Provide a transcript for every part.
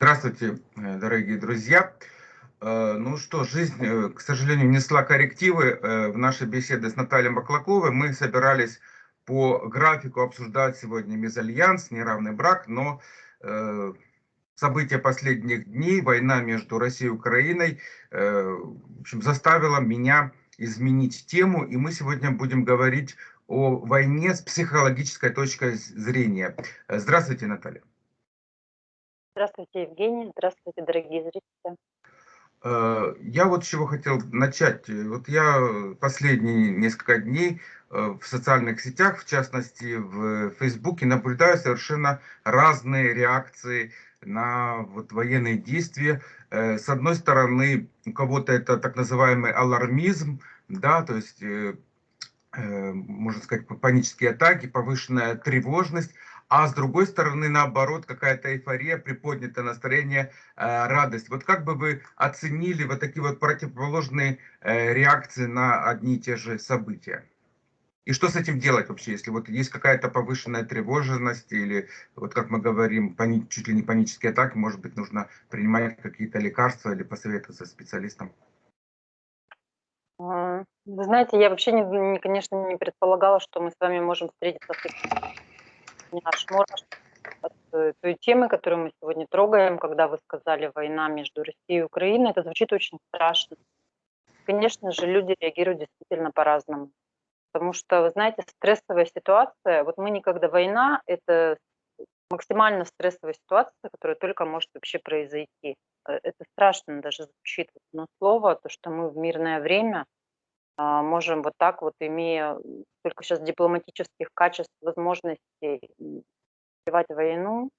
Здравствуйте, э, дорогие друзья. Э, ну что, жизнь, э, к сожалению, несла коррективы в нашей беседе с Натальей Маклаковой. Мы собирались по графику обсуждать сегодня мезальянс, неравный брак, но события последних дней, война между Россией и Украиной, в общем, заставила меня изменить тему, и мы сегодня будем говорить о войне с психологической точки зрения. Здравствуйте, Наталья. Здравствуйте, Евгений. Здравствуйте, дорогие зрители. Э, я вот чего хотел начать. Вот я последние несколько дней э, в социальных сетях, в частности в Фейсбуке, наблюдаю совершенно разные реакции на вот военные действия. Э, с одной стороны, у кого-то это так называемый алармизм, да, то есть, можно сказать, панические атаки, повышенная тревожность, а с другой стороны, наоборот, какая-то эйфория, приподнятое настроение, э, радость. Вот как бы вы оценили вот такие вот противоположные э, реакции на одни и те же события? И что с этим делать вообще, если вот есть какая-то повышенная тревожность или, вот как мы говорим, чуть ли не панические атаки, может быть, нужно принимать какие-то лекарства или посоветоваться с специалистом? Вы знаете, я вообще, не, конечно, не предполагала, что мы с вами можем встретиться в наш мураш от э, той темы, которую мы сегодня трогаем, когда вы сказали «война между Россией и Украиной», это звучит очень страшно. Конечно же, люди реагируют действительно по-разному. Потому что, вы знаете, стрессовая ситуация, вот мы никогда война, это максимально стрессовая ситуация, которая только может вообще произойти. Э, это страшно даже звучит одно слово, то, что мы в мирное время – можем вот так вот, имея только сейчас дипломатических качеств, возможностей развивать войну.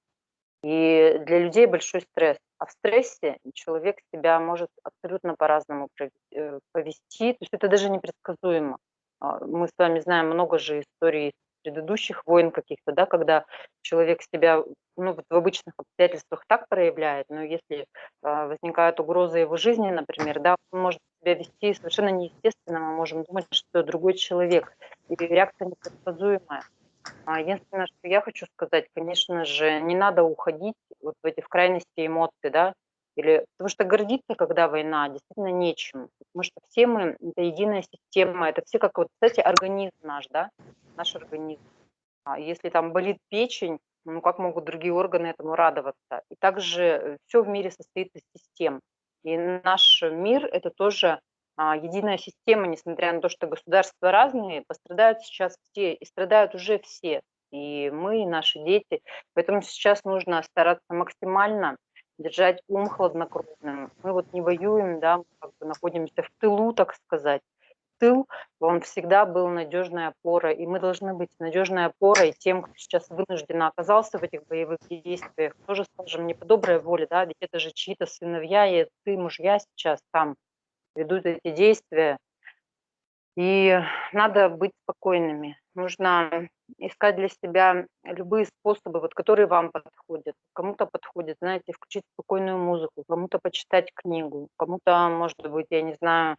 И для людей большой стресс. А в стрессе человек себя может абсолютно по-разному э, повести. То есть это даже непредсказуемо. А, мы с вами знаем много же историй предыдущих войн каких-то, да, когда человек себя ну, в обычных обстоятельствах так проявляет, но если э, возникает угроза его жизни, например, да, он может себя вести совершенно неестественно, мы можем думать, что другой человек, и реакция непредсказуемая. А единственное, что я хочу сказать, конечно же, не надо уходить вот в эти в крайности эмоций, да, или потому что гордиться, когда война, действительно нечем. Потому что все мы, это единая система, это все как вот, кстати, организм наш, да, наш организм. А если там болит печень, ну как могут другие органы этому радоваться? И также э, все в мире состоит из систем. И наш мир – это тоже а, единая система, несмотря на то, что государства разные, пострадают сейчас все, и страдают уже все, и мы, и наши дети. Поэтому сейчас нужно стараться максимально держать ум хладнокровным. Мы вот не воюем, да, мы как бы находимся в тылу, так сказать. Тыл, он всегда был надежной опорой, и мы должны быть надежной опорой тем, кто сейчас вынужденно оказался в этих боевых действиях, тоже, скажем, не по доброй воле, да, ведь это же чьи-то сыновья и ты, мужья сейчас там ведут эти действия. И надо быть спокойными. Нужно искать для себя любые способы, вот, которые вам подходят. Кому-то подходит, знаете, включить спокойную музыку, кому-то почитать книгу, кому-то, может быть, я не знаю,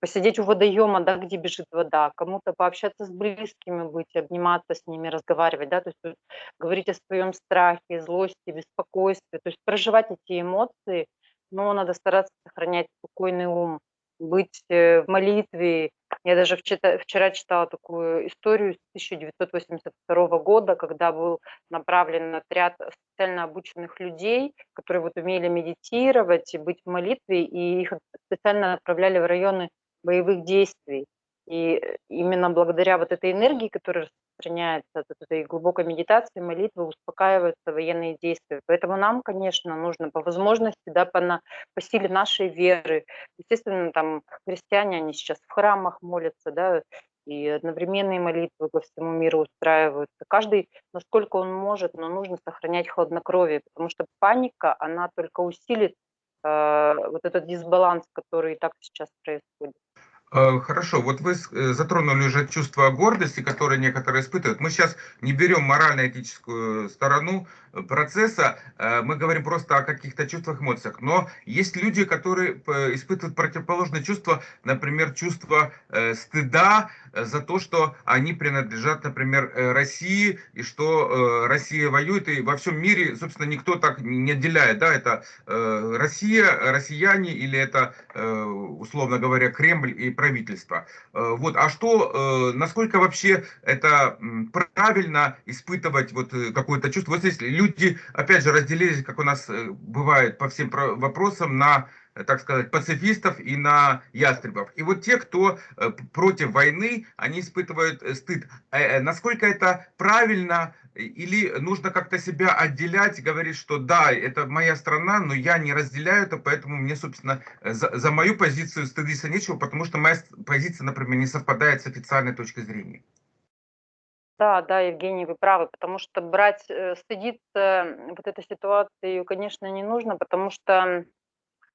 посидеть у водоема, да, где бежит вода, кому-то пообщаться с близкими быть, обниматься с ними, разговаривать, да, то есть говорить о своем страхе, злости, беспокойстве, то есть проживать эти эмоции, но надо стараться сохранять спокойный ум, быть э, в молитве. Я даже вчера читала такую историю с 1982 года, когда был направлен отряд специально обученных людей, которые вот умели медитировать и быть в молитве, и их специально отправляли в районы боевых действий. И э, именно благодаря вот этой энергии, которая распространяется от этой глубокой медитации, молитвы, успокаиваются военные действия. Поэтому нам, конечно, нужно по возможности, да, по, на, по силе нашей веры. Естественно, там христиане, они сейчас в храмах молятся, да, и одновременные молитвы по всему миру устраиваются. Каждый, насколько он может, но нужно сохранять хладнокровие, потому что паника, она только усилит вот этот дисбаланс, который и так сейчас происходит. Э, хорошо, вот вы э, затронули уже чувство гордости, которое некоторые испытывают. Мы сейчас не берем морально-этическую сторону процесса э, мы говорим просто о каких-то чувствах, эмоциях. Но есть люди, которые испытывают противоположное чувство, например, чувство э, стыда за то, что они принадлежат, например, России, и что Россия воюет, и во всем мире, собственно, никто так не отделяет, да, это Россия, россияне, или это, условно говоря, Кремль и правительство. Вот, а что, насколько вообще это правильно испытывать вот э, какое-то чувство. Вот здесь люди, опять же, разделились, как у нас э, бывает по всем вопросам, на э, так сказать, пацифистов и на ястребов. И вот те, кто против войны, они испытывают стыд. Насколько это правильно или нужно как-то себя отделять, говорить, что да, это моя страна, но я не разделяю это, поэтому мне, собственно, за, за мою позицию стыдиться нечего, потому что моя позиция, например, не совпадает с официальной точкой зрения. Да, да, Евгений, вы правы, потому что брать, э, стыдиться вот этой ситуации, конечно, не нужно, потому что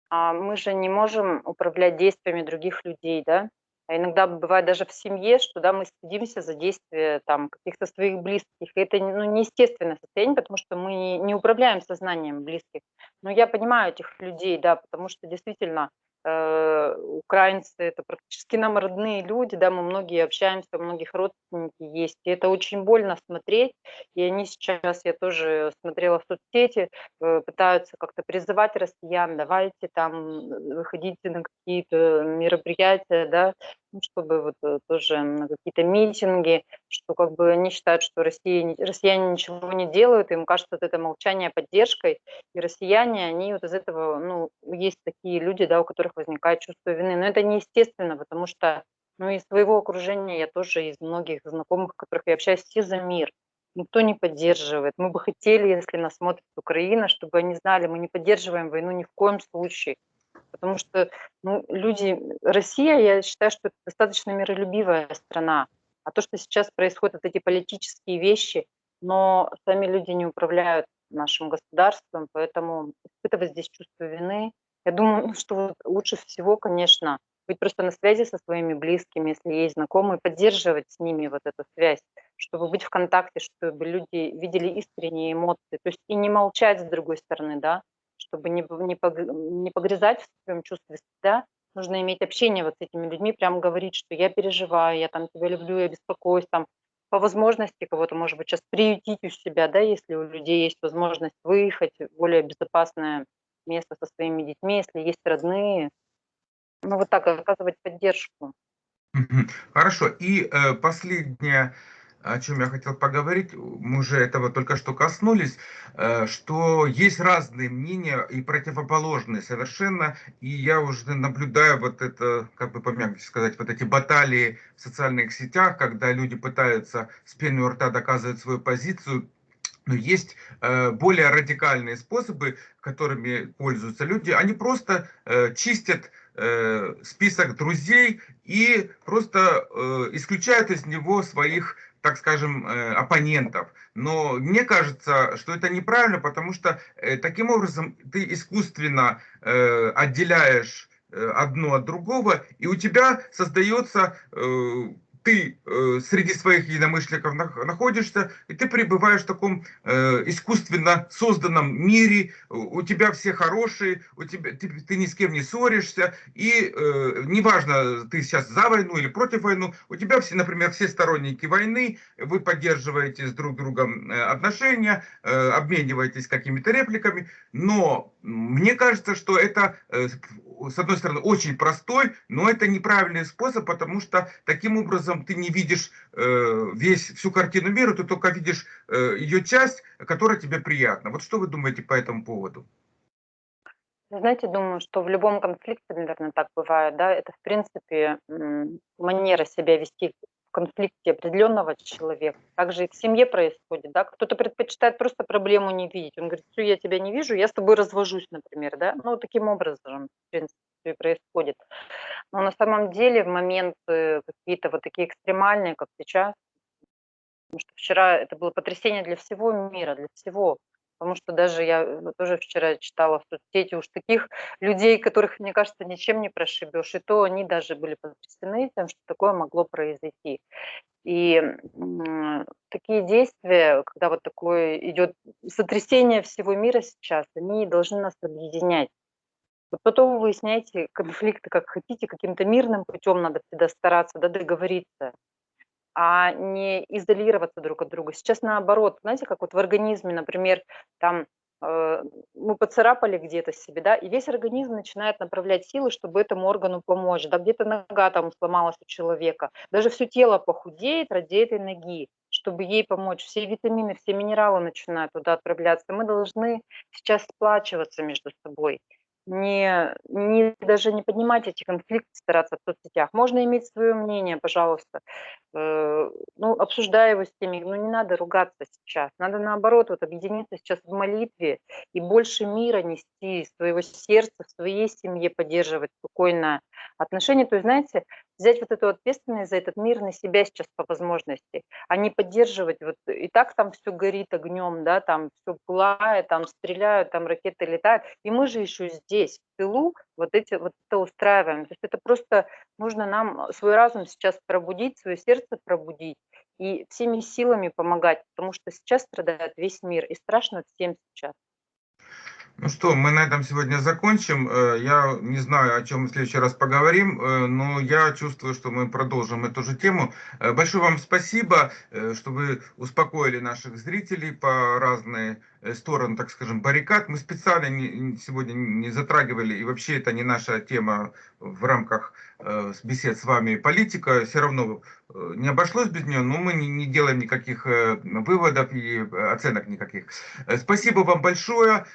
а, мы же не можем управлять действиями других людей, да. А иногда бывает даже в семье, что да, мы стыдимся за действия там каких-то своих близких. Это ну, неестественное состояние, потому что мы не управляем сознанием близких. Но я понимаю этих людей, да, потому что действительно украинцы это практически нам родные люди, да, мы многие общаемся, у многих родственники есть, и это очень больно смотреть, и они сейчас, я тоже смотрела в соцсети, э, пытаются как-то призывать россиян, давайте там выходите на какие-то мероприятия, да, чтобы вот э, тоже на какие-то митинги, что как бы они считают, что Россия, россияне ничего не делают, им кажется вот это молчание поддержкой, и россияне, они вот из этого, ну, есть такие люди, да, у которых возникает чувство вины, но это неестественно, потому что, ну, из своего окружения я тоже, из многих знакомых, которых я общаюсь, все за мир, никто не поддерживает. Мы бы хотели, если нас смотрит Украина, чтобы они знали, мы не поддерживаем войну ни в коем случае. Потому что ну, люди, Россия, я считаю, что это достаточно миролюбивая страна. А то, что сейчас происходят эти политические вещи, но сами люди не управляют нашим государством, поэтому испытывать здесь чувство вины, я думаю, ну, что лучше всего, конечно, быть просто на связи со своими близкими, если есть знакомые, поддерживать с ними вот эту связь, чтобы быть в контакте, чтобы люди видели искренние эмоции, то есть и не молчать с другой стороны, да, чтобы не, не, погрязать в своем чувстве стыда, нужно иметь общение вот с этими людьми, прям говорить, что я переживаю, я там тебя люблю, я беспокоюсь, там, по возможности кого-то, может быть, сейчас приютить у себя, да, если у людей есть возможность выехать в более безопасное место со своими детьми, если есть родные. Ну, вот так оказывать поддержку. Хорошо. И э, последняя о чем я хотел поговорить, мы уже этого только что коснулись, э, что есть разные мнения и противоположные совершенно, и я уже наблюдаю вот это, как бы помягче сказать, вот эти баталии в социальных сетях, когда люди пытаются с пеной у рта доказывать свою позицию, но есть э, более радикальные способы, которыми пользуются люди. Они просто э, чистят список друзей и просто исключают из него своих так скажем, э, оппонентов. Но мне кажется, что это неправильно, потому что э, таким образом ты искусственно э, отделяешь одно от другого, и у тебя создается ты э, среди своих единомышленников находишься, и ты пребываешь в таком э, искусственно созданном мире, у тебя все хорошие, у тебя, ты, ты ни с кем не ссоришься, и э, неважно, ты сейчас за войну или против войны, у тебя все, например, все сторонники войны, вы поддерживаете с друг другом э, отношения, э, обмениваетесь какими-то репликами, но мне кажется, что это, э, с одной стороны, очень простой, но это неправильный способ, потому что таким образом ты не видишь э, весь, всю картину мира, ты только видишь э, ее часть, которая тебе приятна. Вот что вы думаете по этому поводу? Знаете, думаю, что в любом конфликте, наверное, так бывает, да, это, в принципе, манера себя вести конфликте определенного человека. Также и в семье происходит, да, кто-то предпочитает просто проблему не видеть. Он говорит, все, я тебя не вижу, я с тобой развожусь, например, да. Ну, таким образом, в принципе, происходит. Но на самом деле в моменты какие-то вот такие экстремальные, как сейчас, потому что вчера это было потрясение для всего мира, для всего Потому что даже я э, тоже вчера читала в соцсети уж таких людей, которых, мне кажется, ничем не прошибешь. И то они даже были потрясены тем, что такое могло произойти. И такие действия, когда вот такое идет сотрясение всего мира сейчас, они должны нас объединять. Вот потом вы выясняете конфликты как хотите, каким-то мирным путем надо всегда стараться, да, договориться, а не изолироваться друг от друга. Сейчас наоборот, знаете, как вот в организме, например, там э, мы поцарапали где-то себе, да, и весь организм начинает направлять силы, чтобы этому органу помочь. Да, где-то нога там сломалась у человека, даже все тело похудеет ради этой ноги, чтобы ей помочь. Все витамины, все минералы начинают туда отправляться. Мы должны сейчас сплачиваться между собой не, не даже не поднимать эти конфликты, стараться в соцсетях. Можно иметь свое мнение, пожалуйста, э, ну, обсуждая его с теми, но не надо ругаться сейчас. Надо наоборот вот объединиться сейчас в молитве и больше мира нести из своего сердца, в своей семье поддерживать спокойное отношение. То есть, знаете, взять вот эту ответственность за этот мир на себя сейчас по возможности, а не поддерживать, вот и так там все горит огнем, да, там все пылает, там стреляют, там ракеты летают, и мы же еще здесь, в тылу, вот, эти, вот это устраиваем. То есть это просто нужно нам свой разум сейчас пробудить, свое сердце пробудить и всеми силами помогать, потому что сейчас страдает весь мир, и страшно всем сейчас. Ну что, мы на этом сегодня закончим. Э, я не знаю, о чем в следующий раз поговорим, э, но я чувствую, что мы продолжим эту же тему. Э, большое вам спасибо, что вы успокоили наших зрителей по разные стороны, так скажем, баррикад. Мы специально не, сегодня не затрагивали, и вообще это не наша тема в рамках бесед с вами политика. Все равно не обошлось без нее, но мы не, не делаем никаких выводов и оценок никаких. Спасибо вам большое.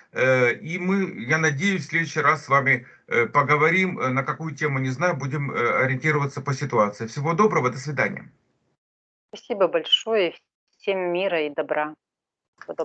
И мы, я надеюсь, в следующий раз с вами э, поговорим, э, на какую тему, не знаю, будем э, ориентироваться по ситуации. Всего доброго, до свидания. Спасибо большое. Всем мира и добра. Всего доброго.